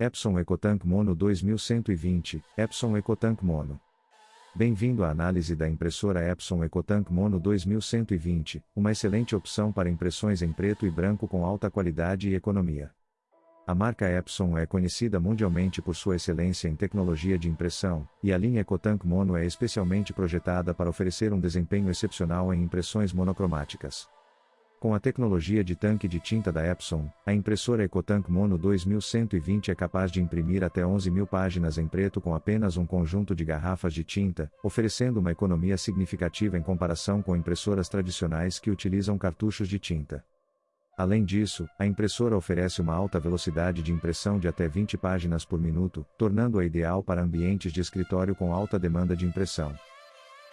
Epson EcoTank Mono 2120, Epson EcoTank Mono. Bem-vindo à análise da impressora Epson EcoTank Mono 2120, uma excelente opção para impressões em preto e branco com alta qualidade e economia. A marca Epson é conhecida mundialmente por sua excelência em tecnologia de impressão, e a linha EcoTank Mono é especialmente projetada para oferecer um desempenho excepcional em impressões monocromáticas. Com a tecnologia de tanque de tinta da Epson, a impressora EcoTank Mono 2120 é capaz de imprimir até 11.000 páginas em preto com apenas um conjunto de garrafas de tinta, oferecendo uma economia significativa em comparação com impressoras tradicionais que utilizam cartuchos de tinta. Além disso, a impressora oferece uma alta velocidade de impressão de até 20 páginas por minuto, tornando-a ideal para ambientes de escritório com alta demanda de impressão.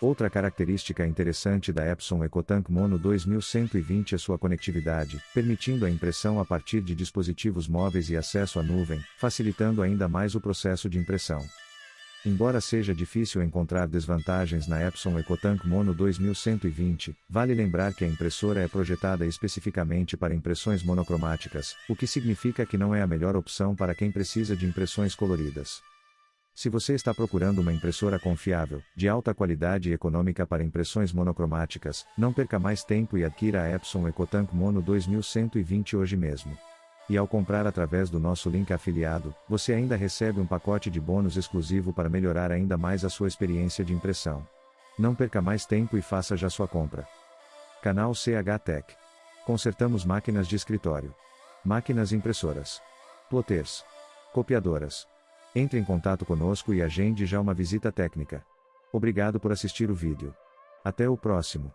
Outra característica interessante da Epson EcoTank Mono 2120 é sua conectividade, permitindo a impressão a partir de dispositivos móveis e acesso à nuvem, facilitando ainda mais o processo de impressão. Embora seja difícil encontrar desvantagens na Epson EcoTank Mono 2120, vale lembrar que a impressora é projetada especificamente para impressões monocromáticas, o que significa que não é a melhor opção para quem precisa de impressões coloridas. Se você está procurando uma impressora confiável, de alta qualidade e econômica para impressões monocromáticas, não perca mais tempo e adquira a Epson EcoTank Mono 2120 hoje mesmo. E ao comprar através do nosso link afiliado, você ainda recebe um pacote de bônus exclusivo para melhorar ainda mais a sua experiência de impressão. Não perca mais tempo e faça já sua compra. Canal CH Tech. Consertamos máquinas de escritório, máquinas impressoras, plotters, copiadoras. Entre em contato conosco e agende já uma visita técnica. Obrigado por assistir o vídeo. Até o próximo.